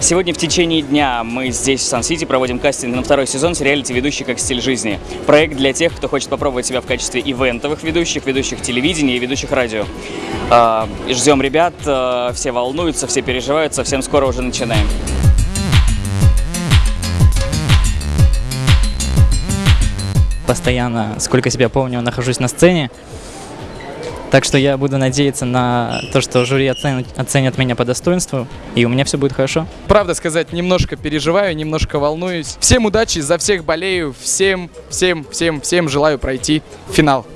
Сегодня в течение дня мы здесь, в Сан-Сити, проводим кастинг на второй сезон сериалити «Ведущий как стиль жизни». Проект для тех, кто хочет попробовать себя в качестве ивентовых ведущих, ведущих телевидения и ведущих радио. А, Ждем ребят, а, все волнуются, все переживают, совсем скоро уже начинаем. постоянно, сколько себя помню, нахожусь на сцене. Так что я буду надеяться на то, что жюри оценит, оценят меня по достоинству, и у меня все будет хорошо. Правда сказать, немножко переживаю, немножко волнуюсь. Всем удачи, за всех болею, всем, всем, всем, всем желаю пройти финал.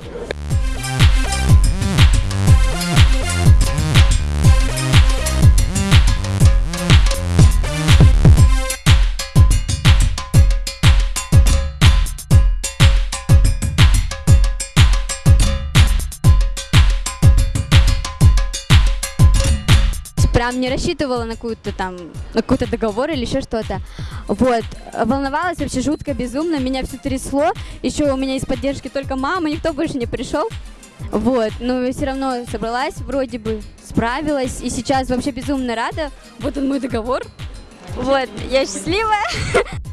Прям не рассчитывала на какую-то там, на какой-то договор или еще что-то. Вот. Волновалась вообще жутко, безумно, меня все трясло. Еще у меня из поддержки только мама, никто больше не пришел. Вот, но все равно собралась, вроде бы справилась, и сейчас вообще безумно рада. Вот он мой договор. Вот, я счастливая.